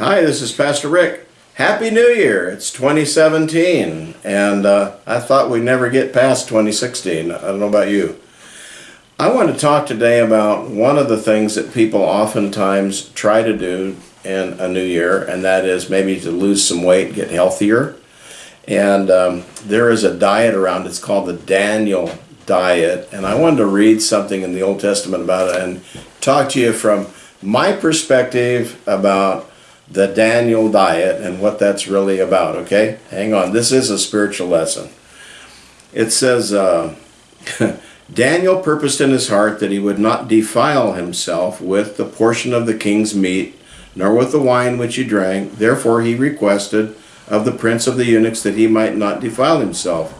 Hi, this is Pastor Rick. Happy New Year! It's 2017, and uh, I thought we'd never get past 2016. I don't know about you. I want to talk today about one of the things that people oftentimes try to do in a new year, and that is maybe to lose some weight, get healthier. And um, there is a diet around, it's called the Daniel diet, and I wanted to read something in the Old Testament about it and talk to you from my perspective about the Daniel diet and what that's really about, okay? Hang on, this is a spiritual lesson. It says, uh, Daniel purposed in his heart that he would not defile himself with the portion of the king's meat, nor with the wine which he drank. Therefore he requested of the prince of the eunuchs that he might not defile himself.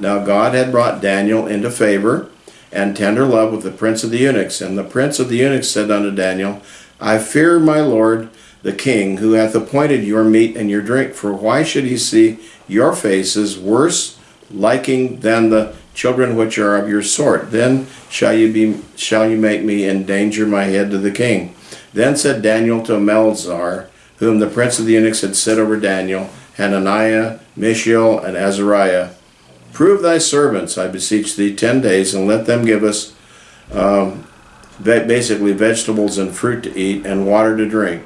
Now God had brought Daniel into favor and tender love with the prince of the eunuchs. And the prince of the eunuchs said unto Daniel, I fear my lord the king, who hath appointed your meat and your drink. For why should he see your faces worse liking than the children which are of your sort? Then shall you be shall you make me endanger my head to the king. Then said Daniel to Melzar, whom the prince of the eunuchs had set over Daniel, Hananiah, Mishael, and Azariah, Prove thy servants, I beseech thee, ten days, and let them give us um, basically vegetables and fruit to eat, and water to drink.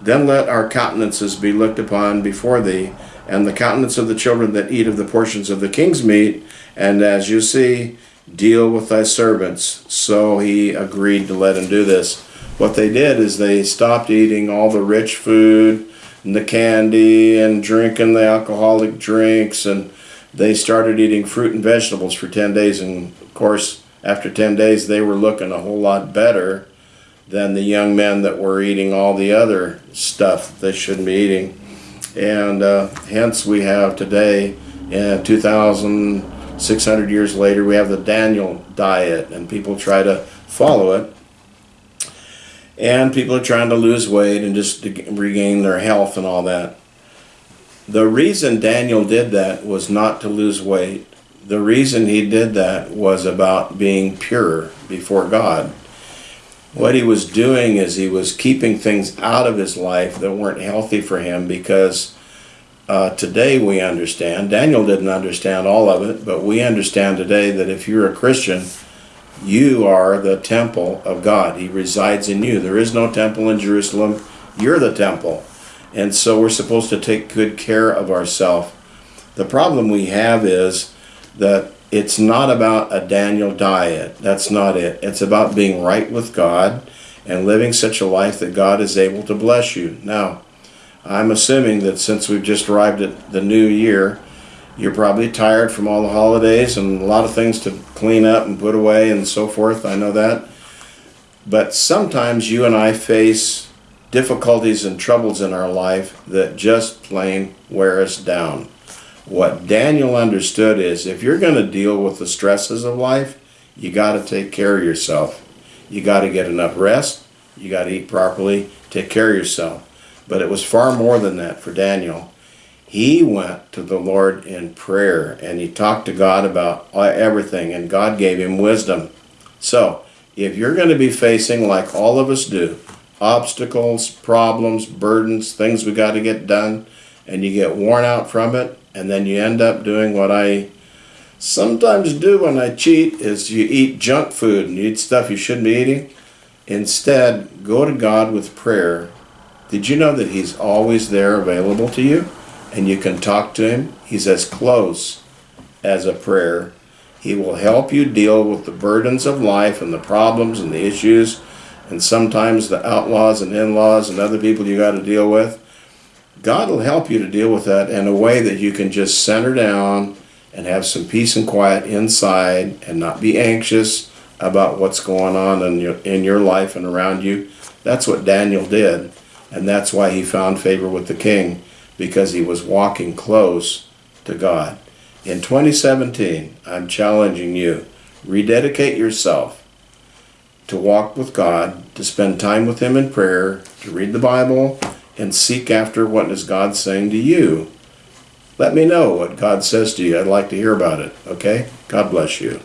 Then let our countenances be looked upon before thee, and the countenance of the children that eat of the portions of the king's meat, and as you see, deal with thy servants. So he agreed to let him do this. What they did is they stopped eating all the rich food, and the candy, and drinking the alcoholic drinks, and they started eating fruit and vegetables for 10 days. And of course, after 10 days, they were looking a whole lot better than the young men that were eating all the other stuff they shouldn't be eating. And uh, hence we have today, in 2,600 years later, we have the Daniel diet, and people try to follow it. And people are trying to lose weight and just regain their health and all that. The reason Daniel did that was not to lose weight. The reason he did that was about being pure before God. What he was doing is he was keeping things out of his life that weren't healthy for him because uh, today we understand, Daniel didn't understand all of it, but we understand today that if you're a Christian, you are the temple of God. He resides in you. There is no temple in Jerusalem. You're the temple. And so we're supposed to take good care of ourselves. The problem we have is that it's not about a Daniel diet. That's not it. It's about being right with God and living such a life that God is able to bless you. Now, I'm assuming that since we've just arrived at the new year, you're probably tired from all the holidays and a lot of things to clean up and put away and so forth. I know that. But sometimes you and I face difficulties and troubles in our life that just plain wear us down. What Daniel understood is if you're going to deal with the stresses of life, you got to take care of yourself. You got to get enough rest. You got to eat properly. Take care of yourself. But it was far more than that for Daniel. He went to the Lord in prayer and he talked to God about uh, everything, and God gave him wisdom. So, if you're going to be facing, like all of us do, obstacles, problems, burdens, things we got to get done, and you get worn out from it, and then you end up doing what I sometimes do when I cheat is you eat junk food and you eat stuff you shouldn't be eating. Instead, go to God with prayer. Did you know that He's always there available to you? And you can talk to Him. He's as close as a prayer. He will help you deal with the burdens of life and the problems and the issues and sometimes the outlaws and in-laws and other people you got to deal with. God will help you to deal with that in a way that you can just center down and have some peace and quiet inside and not be anxious about what's going on in your, in your life and around you. That's what Daniel did. And that's why he found favor with the king, because he was walking close to God. In 2017, I'm challenging you, rededicate yourself to walk with God, to spend time with Him in prayer, to read the Bible, and seek after what is God saying to you. Let me know what God says to you. I'd like to hear about it, okay? God bless you.